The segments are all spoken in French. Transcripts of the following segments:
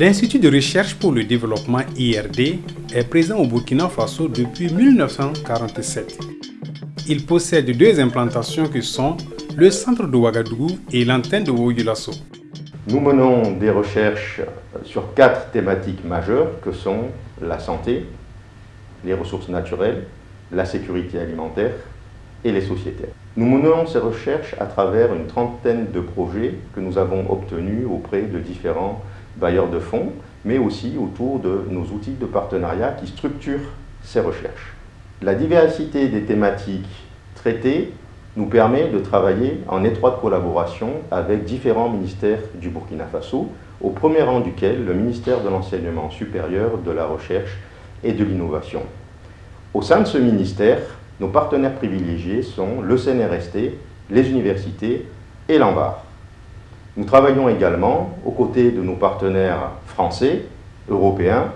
L'Institut de recherche pour le développement IRD est présent au Burkina Faso depuis 1947. Il possède deux implantations que sont le centre de Ouagadougou et l'antenne de Ouagulasso. Nous menons des recherches sur quatre thématiques majeures que sont la santé, les ressources naturelles, la sécurité alimentaire et les sociétés. Nous menons ces recherches à travers une trentaine de projets que nous avons obtenus auprès de différents bailleurs de fonds, mais aussi autour de nos outils de partenariat qui structurent ces recherches. La diversité des thématiques traitées nous permet de travailler en étroite collaboration avec différents ministères du Burkina Faso, au premier rang duquel le ministère de l'Enseignement supérieur, de la Recherche et de l'Innovation. Au sein de ce ministère, nos partenaires privilégiés sont le CNRST, les universités et l'ANVAR. Nous travaillons également aux côtés de nos partenaires français, européens,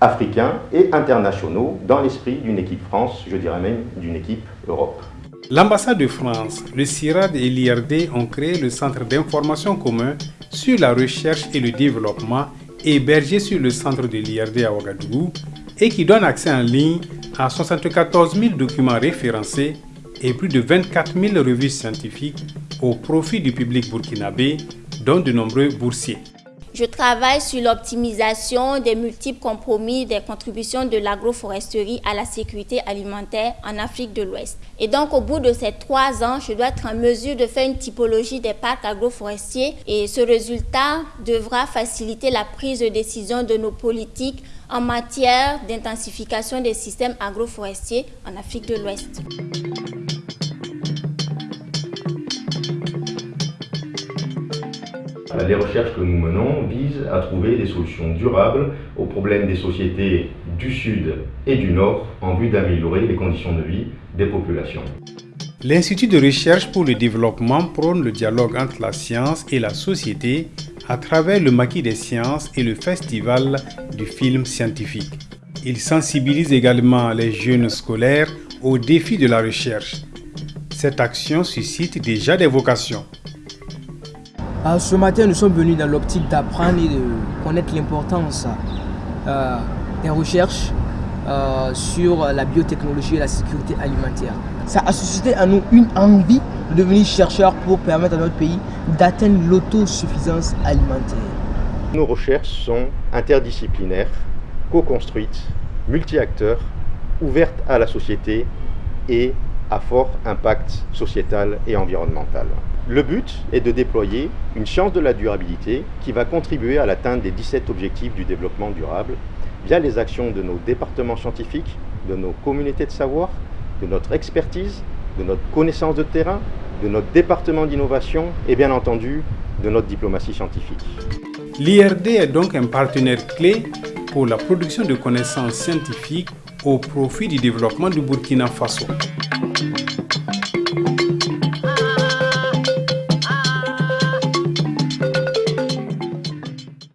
africains et internationaux dans l'esprit d'une équipe France, je dirais même d'une équipe Europe. L'ambassade de France, le CIRAD et l'IRD ont créé le Centre d'information commun sur la recherche et le développement hébergé sur le centre de l'IRD à Ouagadougou et qui donne accès en ligne à 74 000 documents référencés et plus de 24 000 revues scientifiques au profit du public burkinabé, dont de nombreux boursiers. Je travaille sur l'optimisation des multiples compromis des contributions de l'agroforesterie à la sécurité alimentaire en Afrique de l'Ouest. Et donc, au bout de ces trois ans, je dois être en mesure de faire une typologie des parcs agroforestiers et ce résultat devra faciliter la prise de décision de nos politiques en matière d'intensification des systèmes agroforestiers en Afrique de l'Ouest. Les recherches que nous menons visent à trouver des solutions durables aux problèmes des sociétés du Sud et du Nord en vue d'améliorer les conditions de vie des populations. L'Institut de recherche pour le développement prône le dialogue entre la science et la société à travers le maquis des sciences et le festival du film scientifique. Il sensibilise également les jeunes scolaires aux défis de la recherche. Cette action suscite déjà des vocations. Ah, ce matin, nous sommes venus dans l'optique d'apprendre et de connaître l'importance euh, des recherches euh, sur la biotechnologie et la sécurité alimentaire. Ça a suscité à nous une envie de devenir chercheurs pour permettre à notre pays d'atteindre l'autosuffisance alimentaire. Nos recherches sont interdisciplinaires, co-construites, multi-acteurs, ouvertes à la société et à fort impact sociétal et environnemental. Le but est de déployer une science de la durabilité qui va contribuer à l'atteinte des 17 objectifs du développement durable via les actions de nos départements scientifiques, de nos communautés de savoir, de notre expertise, de notre connaissance de terrain, de notre département d'innovation et bien entendu de notre diplomatie scientifique. L'IRD est donc un partenaire clé pour la production de connaissances scientifiques au profit du développement du Burkina Faso.